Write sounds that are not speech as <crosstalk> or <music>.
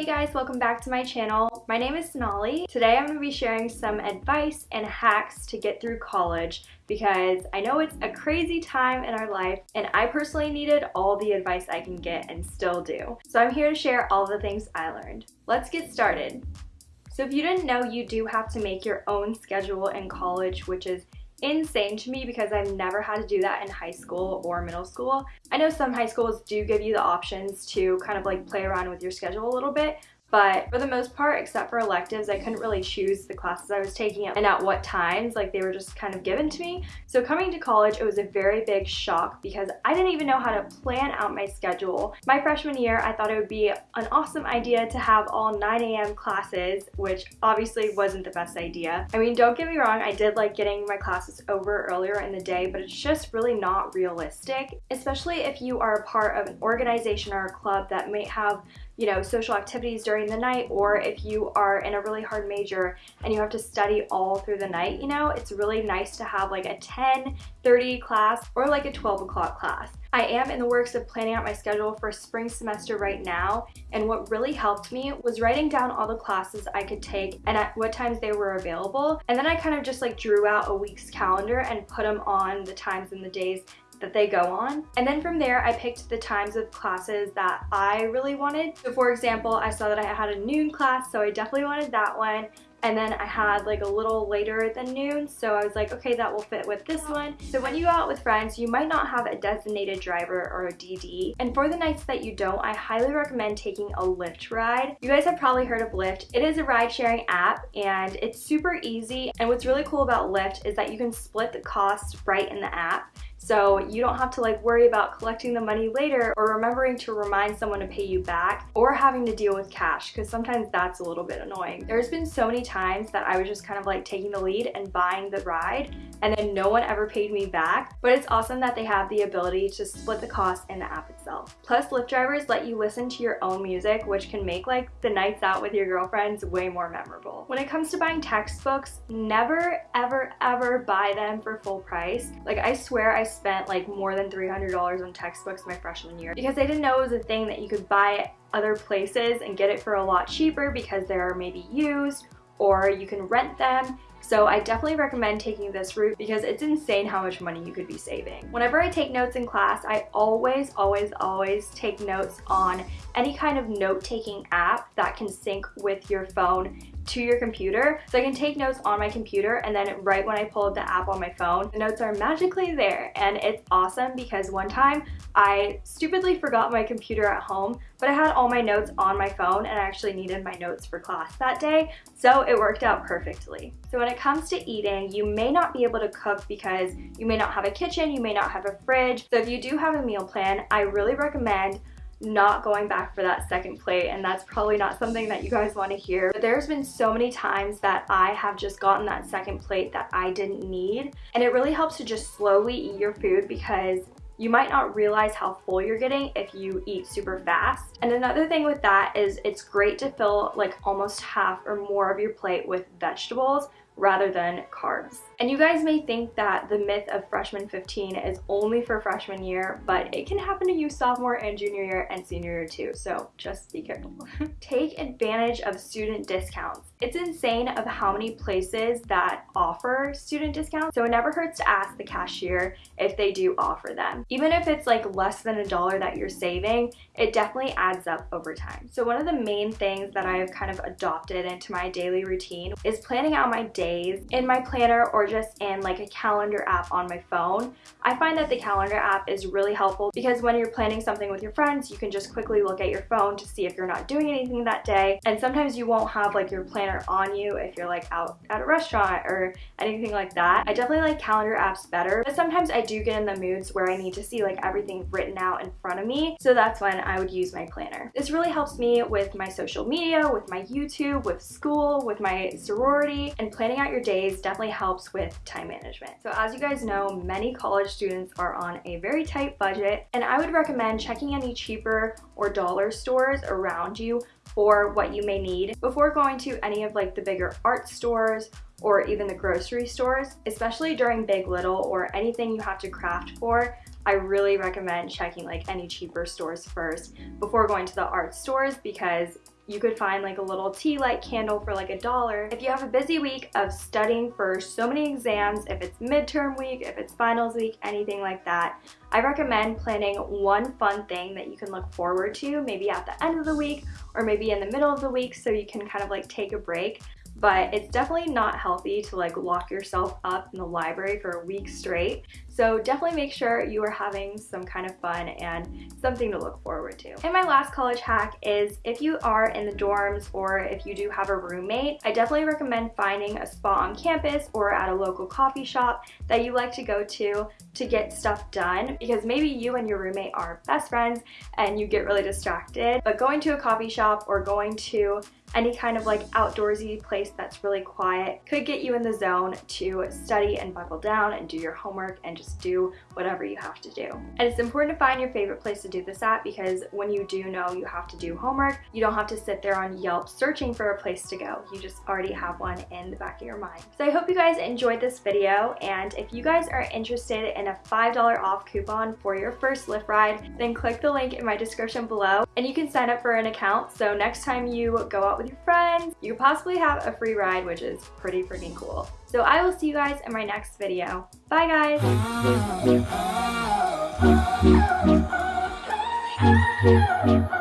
Hey guys, welcome back to my channel. My name is Sonali. Today I'm going to be sharing some advice and hacks to get through college because I know it's a crazy time in our life and I personally needed all the advice I can get and still do. So I'm here to share all the things I learned. Let's get started. So if you didn't know, you do have to make your own schedule in college, which is insane to me because I've never had to do that in high school or middle school. I know some high schools do give you the options to kind of like play around with your schedule a little bit, but for the most part, except for electives, I couldn't really choose the classes I was taking and at what times, like they were just kind of given to me. So coming to college, it was a very big shock because I didn't even know how to plan out my schedule. My freshman year, I thought it would be an awesome idea to have all 9 a.m. classes, which obviously wasn't the best idea. I mean, don't get me wrong, I did like getting my classes over earlier in the day, but it's just really not realistic, especially if you are a part of an organization or a club that may have you know, social activities during the night or if you are in a really hard major and you have to study all through the night, you know, it's really nice to have like a 10, 30 class or like a 12 o'clock class. I am in the works of planning out my schedule for spring semester right now and what really helped me was writing down all the classes I could take and at what times they were available and then I kind of just like drew out a week's calendar and put them on the times and the days that they go on. And then from there, I picked the times of classes that I really wanted. So for example, I saw that I had a noon class, so I definitely wanted that one. And then I had like a little later than noon, so I was like, okay, that will fit with this one. So when you go out with friends, you might not have a designated driver or a DD. And for the nights that you don't, I highly recommend taking a Lyft ride. You guys have probably heard of Lyft. It is a ride sharing app and it's super easy. And what's really cool about Lyft is that you can split the cost right in the app. So you don't have to like worry about collecting the money later or remembering to remind someone to pay you back or having to deal with cash because sometimes that's a little bit annoying. There's been so many times that I was just kind of like taking the lead and buying the ride and then no one ever paid me back. But it's awesome that they have the ability to split the cost in the app itself. Plus Lyft drivers let you listen to your own music which can make like the nights out with your girlfriends way more memorable. When it comes to buying textbooks, never ever ever buy them for full price. Like I swear I spent like more than $300 on textbooks my freshman year because I didn't know it was a thing that you could buy other places and get it for a lot cheaper because they're maybe used or you can rent them so I definitely recommend taking this route because it's insane how much money you could be saving. Whenever I take notes in class, I always, always, always take notes on any kind of note-taking app that can sync with your phone to your computer. So I can take notes on my computer and then right when I pull up the app on my phone, the notes are magically there. And it's awesome because one time I stupidly forgot my computer at home, but I had all my notes on my phone and I actually needed my notes for class that day. So it worked out perfectly. So when it comes to eating, you may not be able to cook because you may not have a kitchen, you may not have a fridge. So if you do have a meal plan, I really recommend not going back for that second plate and that's probably not something that you guys want to hear but there's been so many times that I have just gotten that second plate that I didn't need and it really helps to just slowly eat your food because you might not realize how full you're getting if you eat super fast. And another thing with that is it's great to fill like almost half or more of your plate with vegetables rather than carbs. And you guys may think that the myth of freshman 15 is only for freshman year, but it can happen to you sophomore and junior year and senior year too, so just be careful. <laughs> Take advantage of student discounts. It's insane of how many places that offer student discounts, so it never hurts to ask the cashier if they do offer them. Even if it's like less than a dollar that you're saving, it definitely adds up over time. So one of the main things that I've kind of adopted into my daily routine is planning out my days in my planner or just in like a calendar app on my phone. I find that the calendar app is really helpful because when you're planning something with your friends, you can just quickly look at your phone to see if you're not doing anything that day. And sometimes you won't have like your planner on you if you're like out at a restaurant or anything like that. I definitely like calendar apps better, but sometimes I do get in the moods where I need to see like everything written out in front of me. So that's when I would use my planner. This really helps me with my social media, with my YouTube, with school, with my sorority, and planning out your days definitely helps with time time management. So as you guys know, many college students are on a very tight budget and I would recommend checking any cheaper or dollar stores around you for what you may need before going to any of like the bigger art stores or even the grocery stores, especially during Big Little or anything you have to craft for. I really recommend checking like any cheaper stores first before going to the art stores because you could find like a little tea light candle for like a dollar. If you have a busy week of studying for so many exams, if it's midterm week, if it's finals week, anything like that, I recommend planning one fun thing that you can look forward to, maybe at the end of the week or maybe in the middle of the week so you can kind of like take a break but it's definitely not healthy to like lock yourself up in the library for a week straight. So definitely make sure you are having some kind of fun and something to look forward to. And my last college hack is if you are in the dorms or if you do have a roommate, I definitely recommend finding a spot on campus or at a local coffee shop that you like to go to to get stuff done because maybe you and your roommate are best friends and you get really distracted. But going to a coffee shop or going to any kind of like outdoorsy place that's really quiet could get you in the zone to study and buckle down and do your homework and just do whatever you have to do. And it's important to find your favorite place to do this at because when you do know you have to do homework, you don't have to sit there on Yelp searching for a place to go. You just already have one in the back of your mind. So I hope you guys enjoyed this video and if you guys are interested in a $5 off coupon for your first Lyft ride, then click the link in my description below and you can sign up for an account so next time you go out with your friends. You possibly have a free ride, which is pretty freaking cool. So I will see you guys in my next video. Bye guys! oh, oh, oh,